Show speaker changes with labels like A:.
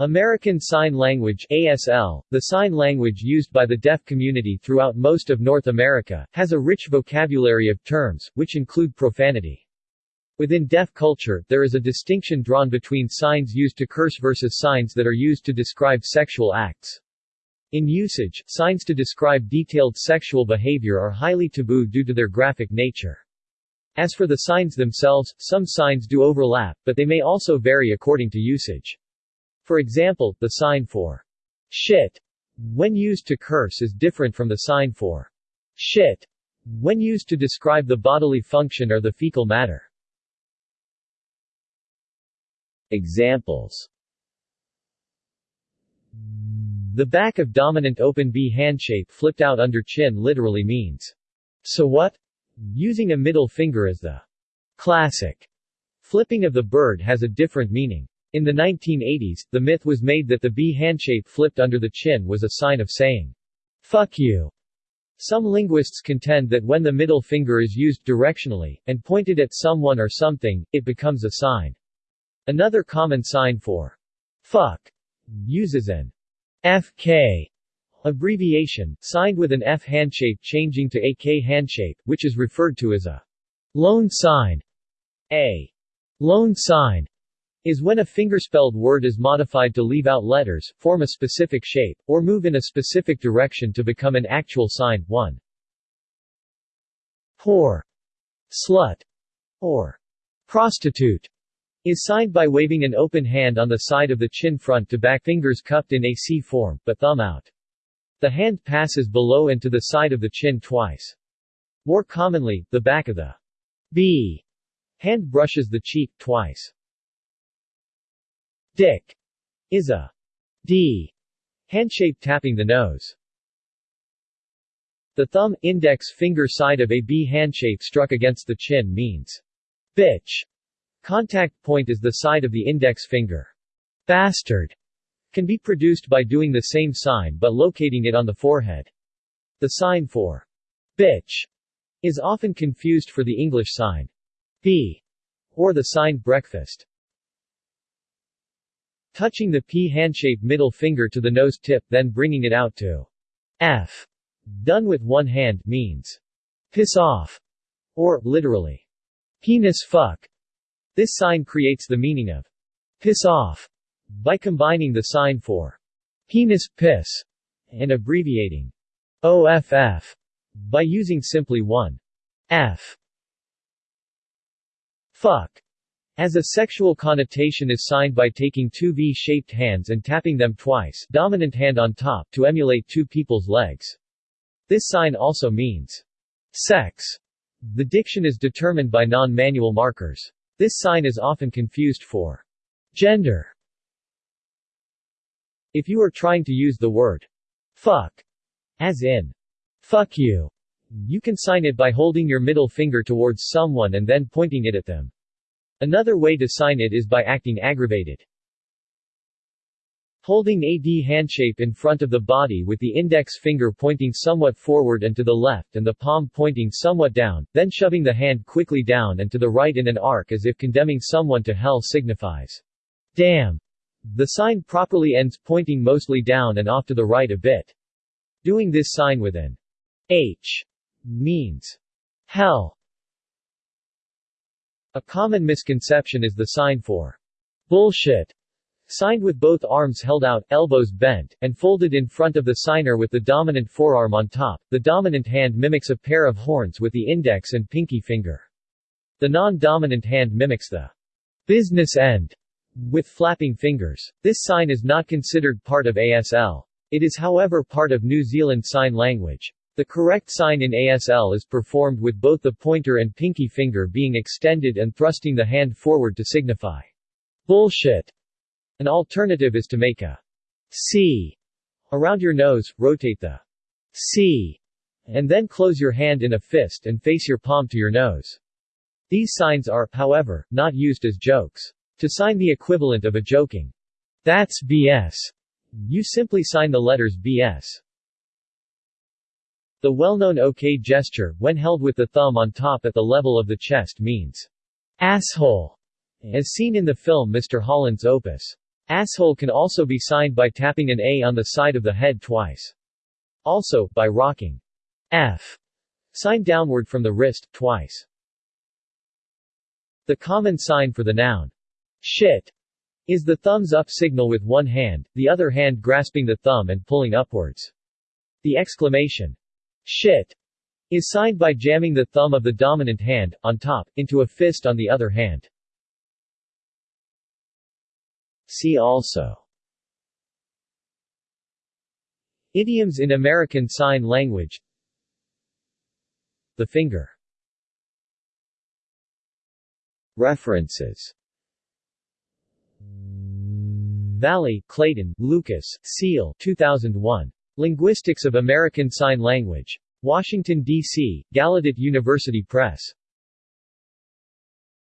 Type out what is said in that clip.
A: American Sign Language ASL, the sign language used by the deaf community throughout most of North America, has a rich vocabulary of terms, which include profanity. Within deaf culture, there is a distinction drawn between signs used to curse versus signs that are used to describe sexual acts. In usage, signs to describe detailed sexual behavior are highly taboo due to their graphic nature. As for the signs themselves, some signs do overlap, but they may also vary according to usage. For example, the sign for shit when used to curse is different from the sign for shit when used to describe the bodily function or the fecal matter. Examples The back of dominant open B handshape flipped out under chin literally means, so what? Using a middle finger as the classic flipping of the bird has a different meaning. In the 1980s, the myth was made that the B handshape flipped under the chin was a sign of saying, fuck you. Some linguists contend that when the middle finger is used directionally, and pointed at someone or something, it becomes a sign. Another common sign for fuck uses an FK abbreviation, signed with an F handshape changing to a K handshape, which is referred to as a loan sign. A loan sign is when a fingerspelled word is modified to leave out letters, form a specific shape, or move in a specific direction to become an actual sign. 1. Whore, slut, or prostitute is signed by waving an open hand on the side of the chin front to back fingers cupped in a C form, but thumb out. The hand passes below and to the side of the chin twice. More commonly, the back of the B hand brushes the cheek, twice. Dick is a D handshape tapping the nose. The thumb, index finger side of a B handshape struck against the chin means bitch. Contact point is the side of the index finger. Bastard can be produced by doing the same sign but locating it on the forehead. The sign for bitch is often confused for the English sign B or the sign breakfast. Touching the P handshape middle finger to the nose tip then bringing it out to F. Done with one hand means piss off or literally penis fuck. This sign creates the meaning of piss off by combining the sign for penis, piss, and abbreviating OFF by using simply one F. Fuck as a sexual connotation is signed by taking two V-shaped hands and tapping them twice dominant hand on top to emulate two people's legs. This sign also means sex. The diction is determined by non-manual markers. This sign is often confused for gender. If you are trying to use the word fuck, as in fuck you, you can sign it by holding your middle finger towards someone and then pointing it at them. Another way to sign it is by acting aggravated. Holding a D handshape in front of the body with the index finger pointing somewhat forward and to the left and the palm pointing somewhat down, then shoving the hand quickly down and to the right in an arc as if condemning someone to hell signifies, damn. The sign properly ends pointing mostly down and off to the right a bit. Doing this sign with an H means hell. A common misconception is the sign for bullshit Signed with both arms held out, elbows bent, and folded in front of the signer with the dominant forearm on top, the dominant hand mimics a pair of horns with the index and pinky finger. The non-dominant hand mimics the business end with flapping fingers. This sign is not considered part of ASL. It is however part of New Zealand Sign Language. The correct sign in ASL is performed with both the pointer and pinky finger being extended and thrusting the hand forward to signify bullshit. An alternative is to make a C around your nose, rotate the C, and then close your hand in a fist and face your palm to your nose. These signs are, however, not used as jokes. To sign the equivalent of a joking, that's BS, you simply sign the letters BS. The well-known OK gesture, when held with the thumb on top at the level of the chest means asshole, as seen in the film Mr. Holland's Opus. Asshole can also be signed by tapping an A on the side of the head twice. Also, by rocking F sign downward from the wrist, twice. The common sign for the noun shit is the thumbs up signal with one hand, the other hand grasping the thumb and pulling upwards. The exclamation shit is signed by jamming the thumb of the dominant hand, on top, into a fist on the other hand. See also Idioms in American Sign Language The finger References Valli, Clayton, Lucas, Ceil 2001. Linguistics of American Sign Language. Washington, D.C., Gallaudet University Press.